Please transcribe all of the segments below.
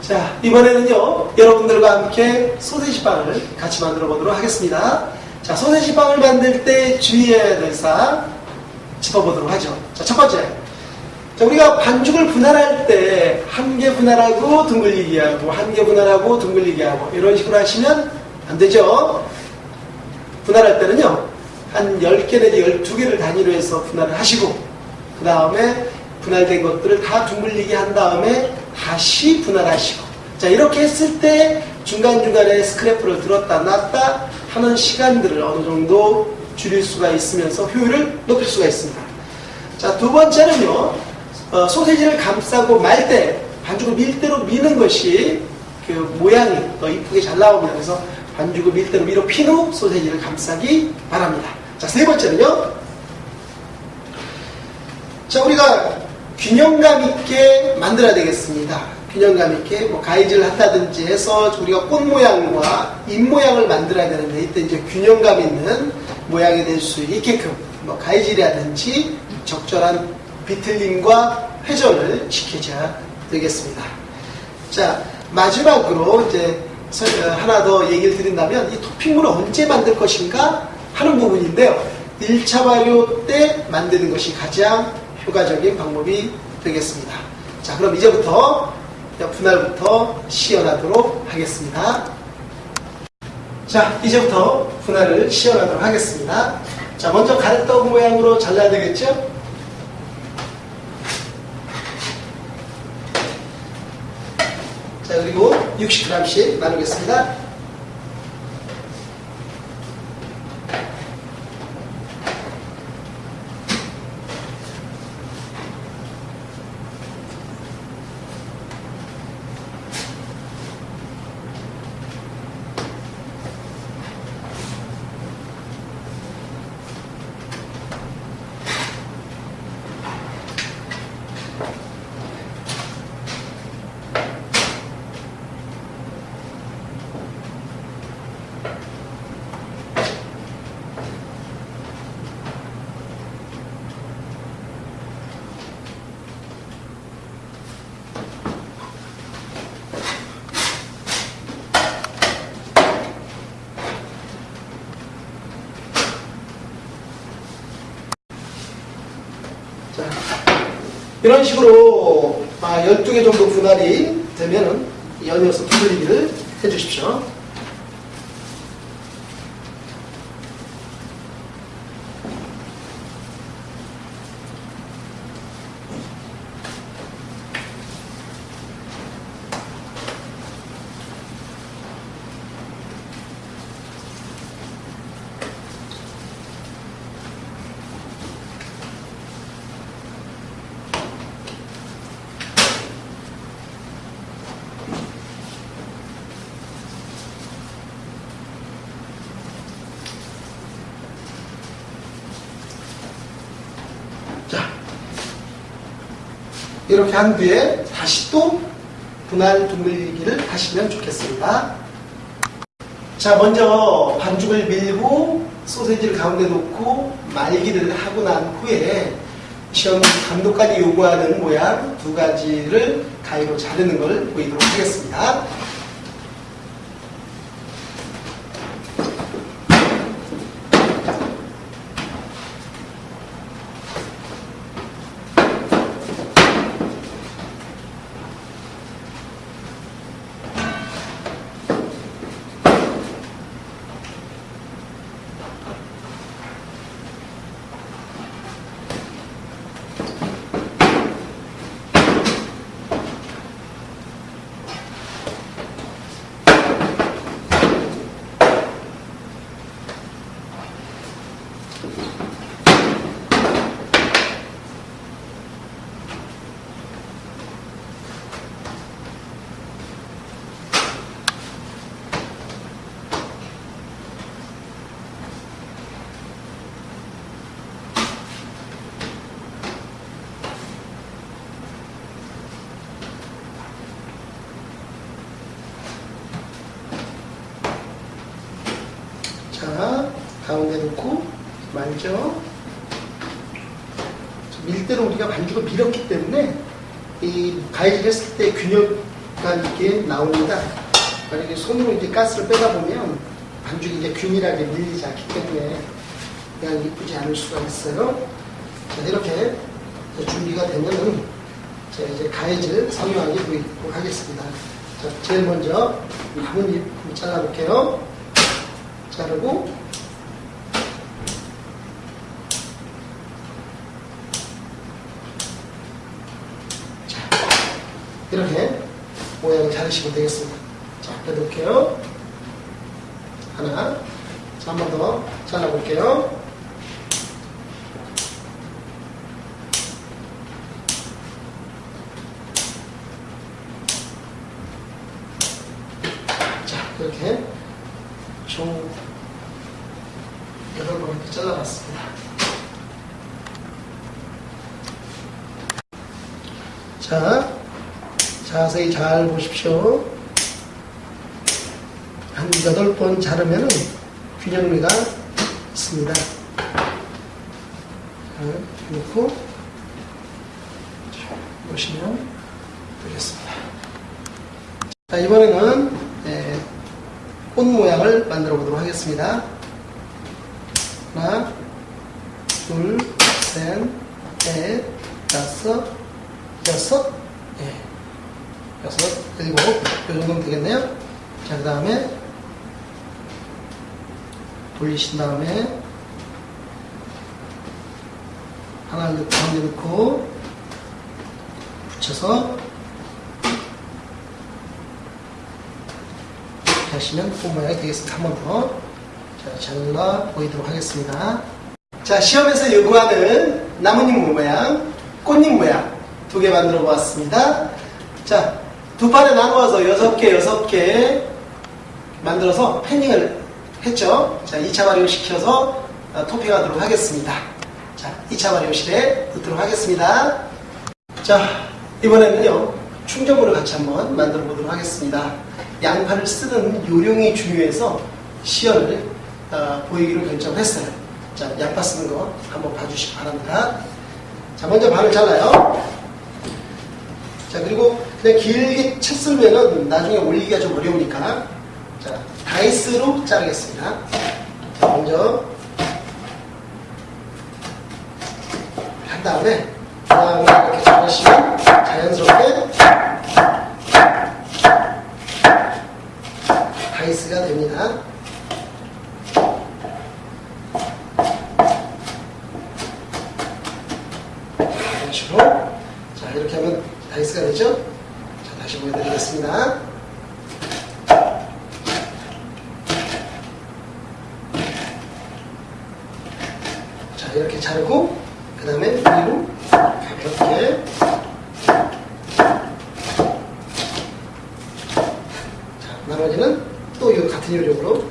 자, 이번에는요, 여러분들과 함께 소세지 빵을 같이 만들어 보도록 하겠습니다. 자, 소세지 빵을 만들 때 주의해야 될 사항 짚어보도록 하죠. 자, 첫 번째. 자, 우리가 반죽을 분할할 때 한 개 분할하고 둥글리기 하고 한 개 분할하고 둥글리기 하고 이런 식으로 하시면 안 되죠. 분할할 때는요. 한 10개 내지 12개를 단위로 해서 분할을 하시고 그 다음에 분할된 것들을 다 둥글리게 한 다음에 다시 분할하시고 자 이렇게 했을 때 중간중간에 스크래프를 들었다 놨다 하는 시간들을 어느 정도 줄일 수가 있으면서 효율을 높일 수가 있습니다. 자 두 번째는요 어, 소세지를 감싸고 말 때 반죽을 밀대로 미는 것이 그 모양이 더 이쁘게 잘 나옵니다. 그래서 반죽을 밀대로 밀어 핀 후 소세지를 감싸기 바랍니다. 자 세 번째는요 자, 우리가 균형감 있게 만들어야 되겠습니다. 균형감 있게 뭐 가위질을 한다든지 해서 우리가 꽃 모양과 잎 모양을 만들어야 되는데 이때 이제 균형감 있는 모양이 될 수 있게끔 뭐 가위질이라든지 적절한 비틀림과 회전을 지켜줘야 되겠습니다. 자, 마지막으로 이제 서- 어, 하나 더 얘기를 드린다면 이 토핑물을 언제 만들 것인가 하는 부분인데요. 1차 발효 때 만드는 것이 가장 효과적인 방법이 되겠습니다. 자, 그럼 이제부터 분할부터 시연하도록 하겠습니다. 자, 이제부터 분할을 시연하도록 하겠습니다. 자, 먼저 가래떡 모양으로 잘라야 되겠죠? 자, 그리고 60g씩 나누겠습니다. 자, 이런 식으로 12개 정도 분할이 되면은 연이어서 두들리기를 해주십시오. 자, 이렇게 한 뒤에 다시 또 분할 둥글리기를 하시면 좋겠습니다. 자, 먼저 반죽을 밀고 소세지를 가운데 놓고 말기를 하고 난 후에 시험 감독까지 요구하는 모양 두 가지를 가위로 자르는 걸 보이도록 하겠습니다. 자, 가운데 놓고 말죠. 밀대로 우리가 반죽을 밀었기 때문에 이 가위질 했을 때 균형 이렇게 나옵니다. 만약에 손으로 이제 가스를 빼다 보면 반죽이 이제 균일하게 밀리지 않기 때문에 그냥 이쁘지 않을 수가 있어요. 자, 이렇게 준비가 되면은 제가 이제 가해질 성형하게 보이도록 하겠습니다. 자, 제일 먼저 나뭇잎 잘라볼게요. 자르고 이렇게 모양을 자르시면 되겠습니다. 자, 빼놓을게요. 하나. 자, 한 번 더 잘라볼게요. 자, 이렇게 총 여덟 번 이렇게 잘라봤습니다. 자, 자세히 잘 보십시오. 한 여덟 번 자르면 균형미가 있습니다. 자, 놓고 자, 보시면 되겠습니다. 자, 이번에는 예, 꽃 모양을 만들어 보도록 하겠습니다. 하나, 둘, 셋, 넷, 다섯, 여섯, 예, 여섯, 일곱, 이 정도면 되겠네요. 자, 그 다음에 돌리신 다음에 하나를 넣고 가운데 넣고 붙여서 이렇게 하시면 꽃 모양이 되겠습니다. 한 번 더. 자, 잘라 보이도록 하겠습니다. 자, 시험에서 요구하는 나뭇잎 모양, 꽃잎 모양 두 개 만들어 보았습니다. 자, 두 판에 나누어서 여섯 개, 여섯 개 만들어서 패닝을 했죠. 자, 2차 발효 시켜서 어, 토핑하도록 하겠습니다. 자, 2차 발효실에 넣도록 하겠습니다. 자, 이번에는요, 충전물을 같이 한번 만들어 보도록 하겠습니다. 양파를 쓰는 요령이 중요해서 시연을 어, 보이기로 결정했어요. 자, 양파 쓰는 거 한번 봐주시기 바랍니다. 자, 먼저 반을 잘라요. 자, 그리고 그냥 길게 채 썰면은 나중에 올리기가 좀 어려우니까 자, 다이스로 자르겠습니다. 자, 먼저 한 다음에 그 다음에 이렇게 자르시면 자연스럽게 다이스가 됩니다. 이런 식으로 자 이렇게 하면 다이스가 되죠? 자 다시 보여드리겠습니다. 자 이렇게 자르고 그 다음에 위로 가볍게 자 나머지는 또 이 같은 요령으로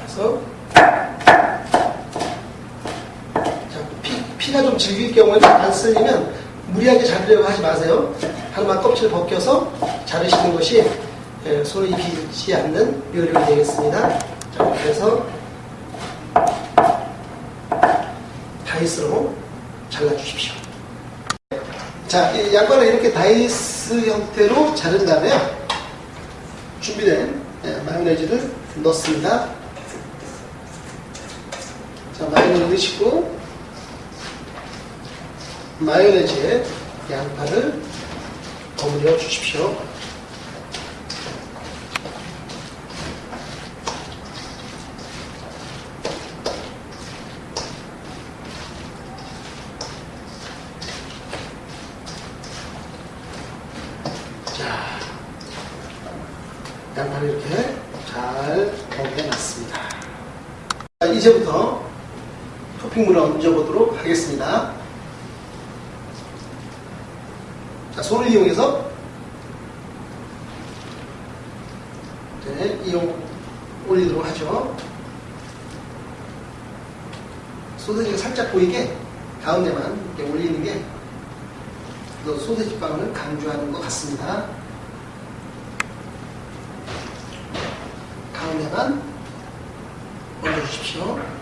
그래서 자, 피, 피가 좀 질길 경우에는 안 쓸리면 무리하게 자르려고 하지 마세요. 하나만 껍질 벗겨서 자르시는 것이 예, 손을 익히지 않는 요령이 되겠습니다. 자, 그래서 다이스로 잘라주십시오. 자, 이 양파를 이렇게 다이스 형태로 자른 다음에 준비된 예, 마요네즈를 넣습니다. 자, 마요네즈 넣으시고 마요네즈에 양파를 버무려 주십시오. 자, 양파를 이렇게 잘 버무려 놨습니다. 자, 이제부터 토핑물을 얹어보도록 하겠습니다. 자, 손을 이용해서 네, 이용 올리도록 하죠. 소세지가 살짝 보이게 가운데만 이렇게 올리는 게또 소세지 빵을 강조하는 것 같습니다. 가운데만 올려주십시오.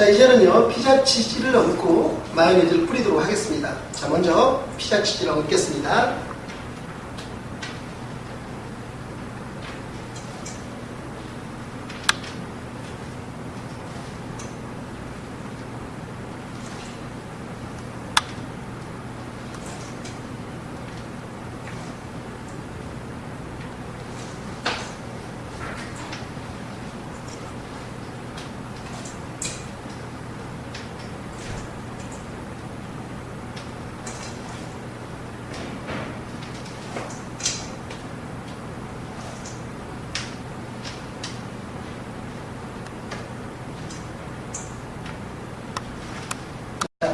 자, 이제는요, 피자 치즈를 얹고 마요네즈를 뿌리도록 하겠습니다. 자, 먼저 피자 치즈를 얹겠습니다.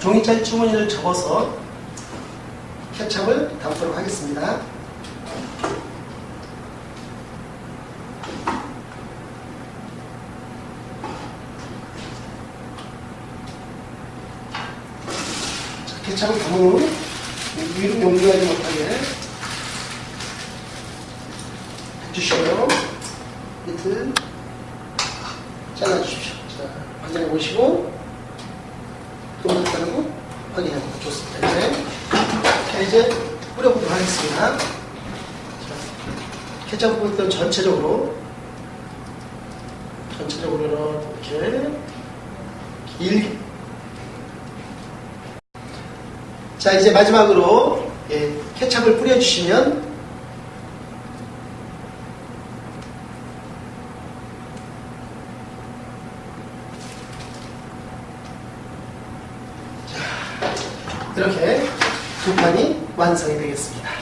종이차에 주머니를 접어서 케찹을 담도록 하겠습니다. 자, 케찹을 담은 후 위로 용기하지 못하게 해주시고요. 밑을 잘라주십시오. 자, 확인해 보시고 확인해 보고 좋습니다. 이제, 자, 이제 뿌려보도록 하겠습니다. 자, 케첩 부분 전체적으로 전체적으로 이렇게 길게 자 이제 마지막으로 예, 케첩을 뿌려주시면 이렇게 두 판이 완성이 되겠습니다.